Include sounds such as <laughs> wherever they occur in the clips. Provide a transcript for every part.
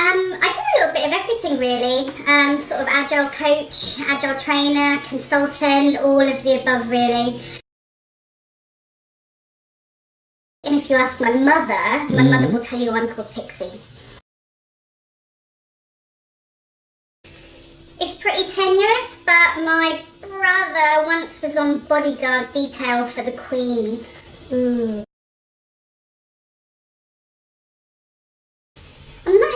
Um, I do a little bit of everything really. Um, sort of agile coach, agile trainer, consultant, all of the above really. And if you ask my mother, my mother will tell you I'm called Pixie. It's pretty tenuous, but my brother once was on bodyguard detail for the Queen. Ooh.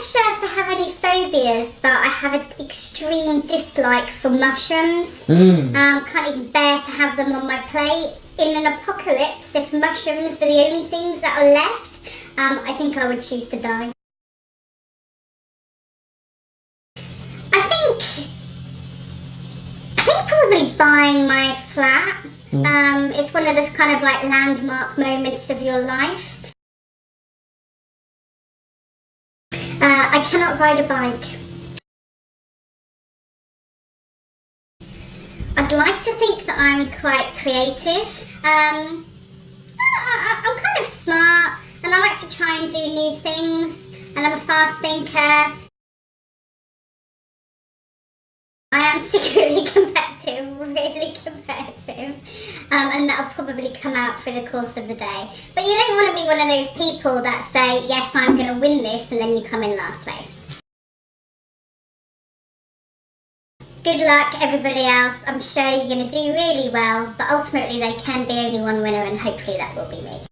Sure if I have any phobias, but I have an extreme dislike for mushrooms. Mm. Um, can't even bear to have them on my plate. In an apocalypse, if mushrooms were the only things that are left, um, I think I would choose to die. I think, I think probably buying my flat. Mm. Um, it's one of those kind of like landmark moments of your life. I cannot ride a bike. I'd like to think that I'm quite creative. Um, I, am kind of smart and I like to try and do new things and I'm a fast thinker. I am <laughs> secretly competitive, really competitive, um, and that'll probably come out through the course of the day. But you don't want to be one of those people that say, yes, I'm going to win this, and then you come in last place. Good luck everybody else, I'm sure you're going to do really well, but ultimately there can be only one winner and hopefully that will be me.